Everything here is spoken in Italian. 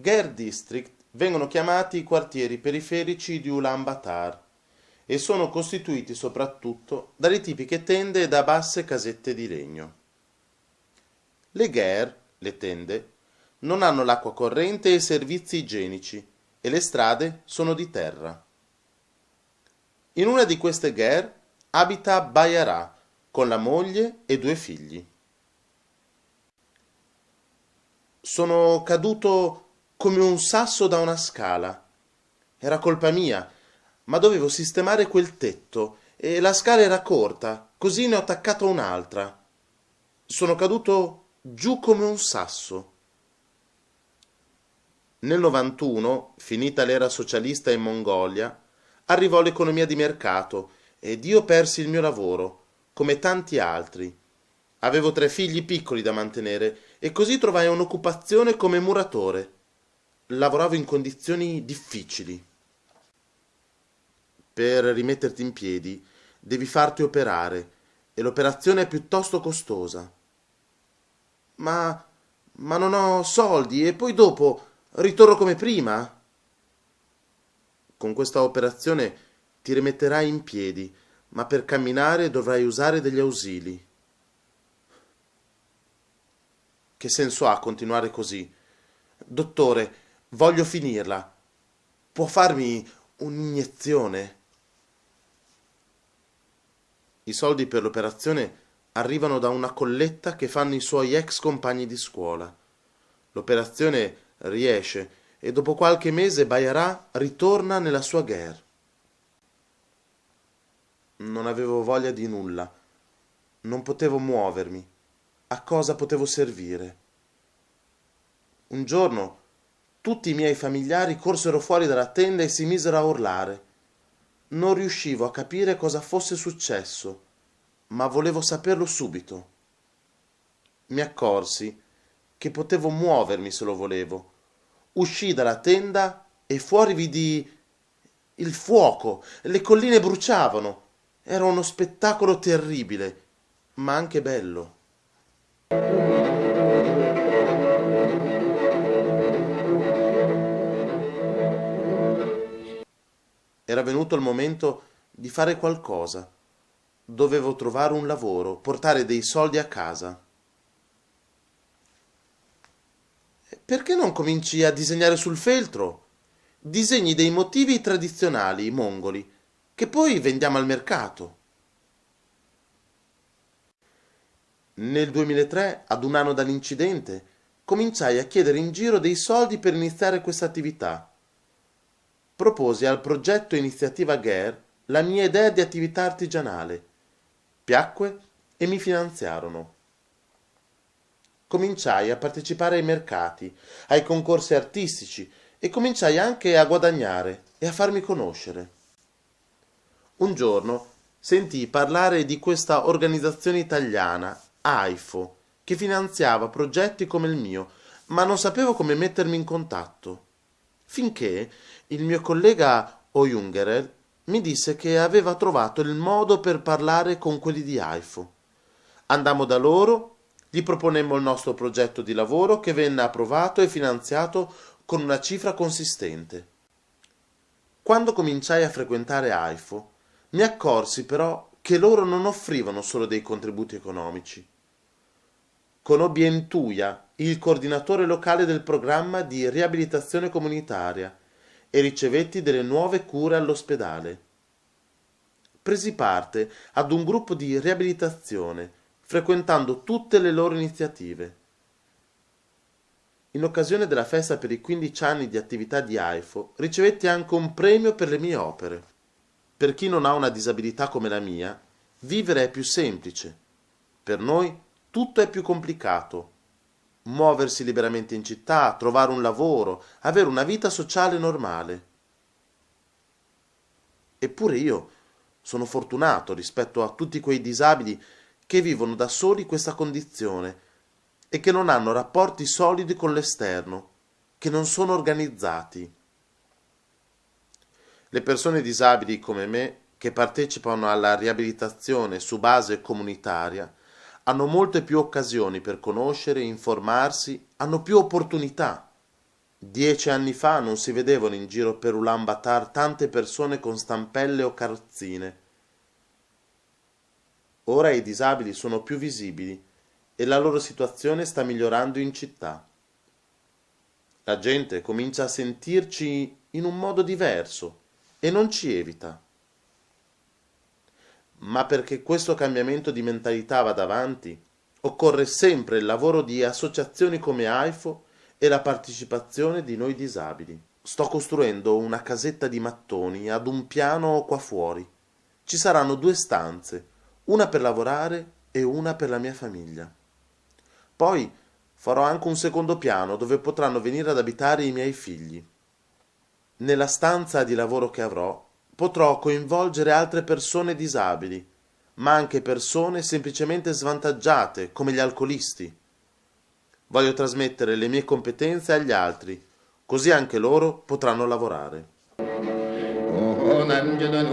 Gher District vengono chiamati i quartieri periferici di Ulaanbaatar e sono costituiti soprattutto dalle tipiche tende e da basse casette di legno. Le Gher, le tende, non hanno l'acqua corrente e servizi igienici e le strade sono di terra. In una di queste Gher abita Bayarà con la moglie e due figli. Sono caduto come un sasso da una scala. Era colpa mia, ma dovevo sistemare quel tetto e la scala era corta, così ne ho attaccata un'altra. Sono caduto giù come un sasso. Nel 91, finita l'era socialista in Mongolia, arrivò l'economia di mercato ed io persi il mio lavoro, come tanti altri. Avevo tre figli piccoli da mantenere e così trovai un'occupazione come muratore. Lavoravo in condizioni difficili. Per rimetterti in piedi devi farti operare e l'operazione è piuttosto costosa. Ma, ma non ho soldi e poi dopo ritorno come prima? Con questa operazione ti rimetterai in piedi, ma per camminare dovrai usare degli ausili. Che senso ha continuare così? Dottore, voglio finirla. Può farmi un'iniezione? I soldi per l'operazione arrivano da una colletta che fanno i suoi ex compagni di scuola. L'operazione riesce e dopo qualche mese Bayarà ritorna nella sua guerra. Non avevo voglia di nulla. Non potevo muovermi a cosa potevo servire. Un giorno tutti i miei familiari corsero fuori dalla tenda e si misero a urlare. Non riuscivo a capire cosa fosse successo, ma volevo saperlo subito. Mi accorsi che potevo muovermi se lo volevo. Uscii dalla tenda e fuori vidi il fuoco, le colline bruciavano. Era uno spettacolo terribile, ma anche bello. Era venuto il momento di fare qualcosa. Dovevo trovare un lavoro, portare dei soldi a casa. Perché non cominci a disegnare sul feltro? Disegni dei motivi tradizionali mongoli, che poi vendiamo al mercato. Nel 2003, ad un anno dall'incidente, cominciai a chiedere in giro dei soldi per iniziare questa attività. Proposi al progetto Iniziativa GER la mia idea di attività artigianale. Piacque e mi finanziarono. Cominciai a partecipare ai mercati, ai concorsi artistici e cominciai anche a guadagnare e a farmi conoscere. Un giorno sentii parlare di questa organizzazione italiana AIFO, che finanziava progetti come il mio, ma non sapevo come mettermi in contatto. Finché il mio collega Oyungerel mi disse che aveva trovato il modo per parlare con quelli di AIFO. Andammo da loro, gli proponemmo il nostro progetto di lavoro che venne approvato e finanziato con una cifra consistente. Quando cominciai a frequentare AIFO, mi accorsi però che loro non offrivano solo dei contributi economici. Conobbi Entuia, il coordinatore locale del programma di riabilitazione comunitaria, e ricevetti delle nuove cure all'ospedale. Presi parte ad un gruppo di riabilitazione, frequentando tutte le loro iniziative. In occasione della festa per i 15 anni di attività di AIFO, ricevetti anche un premio per le mie opere. Per chi non ha una disabilità come la mia, vivere è più semplice. Per noi tutto è più complicato. Muoversi liberamente in città, trovare un lavoro, avere una vita sociale normale. Eppure io sono fortunato rispetto a tutti quei disabili che vivono da soli questa condizione e che non hanno rapporti solidi con l'esterno, che non sono organizzati. Le persone disabili come me, che partecipano alla riabilitazione su base comunitaria, hanno molte più occasioni per conoscere, informarsi, hanno più opportunità. Dieci anni fa non si vedevano in giro per Ulan Batar tante persone con stampelle o carrozzine. Ora i disabili sono più visibili e la loro situazione sta migliorando in città. La gente comincia a sentirci in un modo diverso e non ci evita. Ma perché questo cambiamento di mentalità vada avanti, occorre sempre il lavoro di associazioni come AIFO e la partecipazione di noi disabili. Sto costruendo una casetta di mattoni ad un piano qua fuori. Ci saranno due stanze, una per lavorare e una per la mia famiglia. Poi farò anche un secondo piano dove potranno venire ad abitare i miei figli. Nella stanza di lavoro che avrò potrò coinvolgere altre persone disabili, ma anche persone semplicemente svantaggiate come gli alcolisti. Voglio trasmettere le mie competenze agli altri, così anche loro potranno lavorare. نمجدن